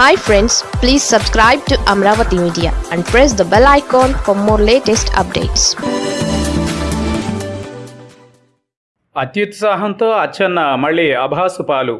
Hi friends please subscribe to Amaravati media and press the bell icon for more latest updates అత్యుత్సాహంతో Atchanna మళ్ళీ అభాసు పాలు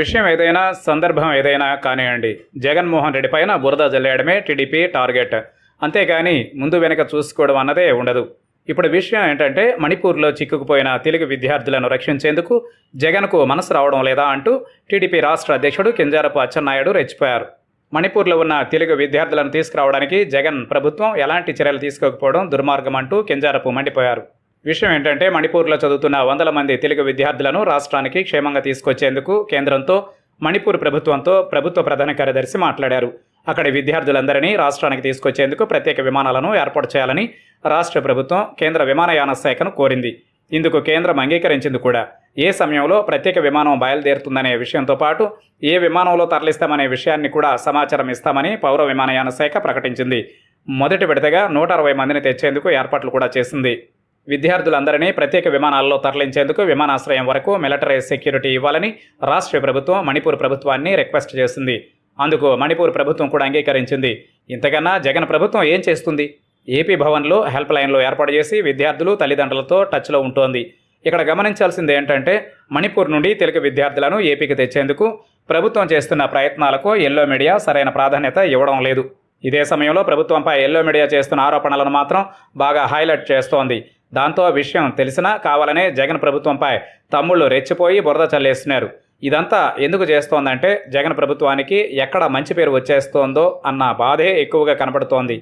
విషయం ఏదైనా సందర్భం ఏదైనా కానివ్వండి. జగన్మోహన్ రెడ్డి పైన బురద జల్లేయడమే టీడీపీ టార్గెట్. అంతేగాని ముందు వెనక చూసుకోవడం అన్నదే ఉండదు. ఇప్పుడు విషయం ఏంటంటే మణిపూర్లో చిక్కుకుపోయిన తెలుగు విద్యార్థులను రక్షించేందుకు జగన్కు మనసు రావడం లేదా అంటూ టీడీపీ రాష్ట్ర అధ్యక్షుడు కింజారపు అచ్చెన్నాయుడు రెచ్చిపోయారు. మణిపూర్లో ఉన్న తెలుగు విద్యార్థులను తీసుకురావడానికి జగన్ ప్రభుత్వం ఎలాంటి చర్యలు తీసుకోకపోవడం దుర్మార్గం అంటూ కింజారపు మండిపోయారు. విషయం ఏంటంటే మణిపూర్లో చదువుతున్న వందల మంది తెలుగు విద్యార్థులను రాష్ట్రానికి క్షేమంగా తీసుకొచ్చేందుకు కేంద్రంతో మణిపూర్ ప్రభుత్వంతో ప్రభుత్వ ప్రధాన కార్యదర్శి మాట్లాడారు. అక్కడి విద్యార్థులందరినీ రాష్ట్రానికి తీసుకొచ్చేందుకు ప్రత్యేక విమానాలను ఏర్పాటు చేయాలని రాష్ట్ర ప్రభుత్వం కేంద్ర విమానయాన శాఖను కోరింది. ఇందుకు కేంద్రం అంగీకరించింది కూడా. ఏ సమయంలో ప్రత్యేక విమానం బయలుదేరుతుందనే విషయంతో పాటు ఏ విమానంలో తరలిస్తామనే విషయాన్ని కూడా సమాచారం ఇస్తామని పౌర విమానయాన శాఖ ప్రకటించింది. మొదటి విడతగా నూట అరవై మందిని తెచ్చేందుకు ఏర్పాట్లు కూడా చేసింది. విద్యార్థులందరినీ ప్రత్యేక విమానాల్లో తరలించేందుకు విమానాశ్రయం వరకు మిలిటరీ సెక్యూరిటీ ఇవ్వాలని రాష్ట్ర ప్రభుత్వం మణిపూర్ ప్రభుత్వాన్ని రిక్వెస్ట్ చేసింది. అందుకు మణిపూర్ ప్రభుత్వం కూడా అంగీకరించింది. ఇంతకన్నా జగన్ ప్రభుత్వం ఏం చేస్తుంది? ఏపీ భవన్లో హెల్ప్ లైన్లో ఏర్పాటు చేసి విద్యార్థులు తల్లిదండ్రులతో టచ్లో ఉంటోంది. ఇక్కడ గమనించాల్సింది ఏంటంటే మణిపూర్ నుండి తెలుగు విద్యార్థులను ఏపీకి తెచ్చేందుకు ప్రభుత్వం చేస్తున్న ప్రయత్నాలకు ఎల్లో మీడియా సరైన ప్రాధాన్యత ఇవ్వడం లేదు. ఇదే సమయంలో ప్రభుత్వంపై ఎల్లో మీడియా చేస్తున్న ఆరోపణలను మాత్రం బాగా హైలైట్ చేస్తోంది. దాంతో విషయం తెలిసినా కావాలనే జగన్ ప్రభుత్వంపై తమ్ముళ్ళు రెచ్చిపోయి బురద చల్లేస్తున్నారు ఇదంతా ఎందుకు చేస్తోందంటే జగన్ ప్రభుత్వానికి ఎక్కడ మంచి పేరు వచ్చేస్తోందో అన్న బాధే ఎక్కువగా కనపడుతోంది.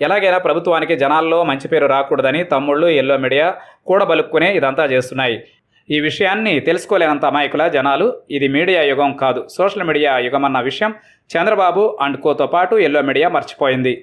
ఎలాగైనా ప్రభుత్వానికి జనాల్లో మంచి పేరు రాకూడదని తమ్ముళ్ళు ఎల్లో మీడియా కూడబలుక్కునే ఇదంతా చేస్తున్నాయి. ఈ విషయాన్ని తెలుసుకోలేనంత అమాయకుల జనాలు ఇది మీడియా యుగం కాదు సోషల్ మీడియా యుగం అన్న విషయం చంద్రబాబు అండ్ కోతో పాటు ఎల్లో మీడియా మర్చిపోయింది.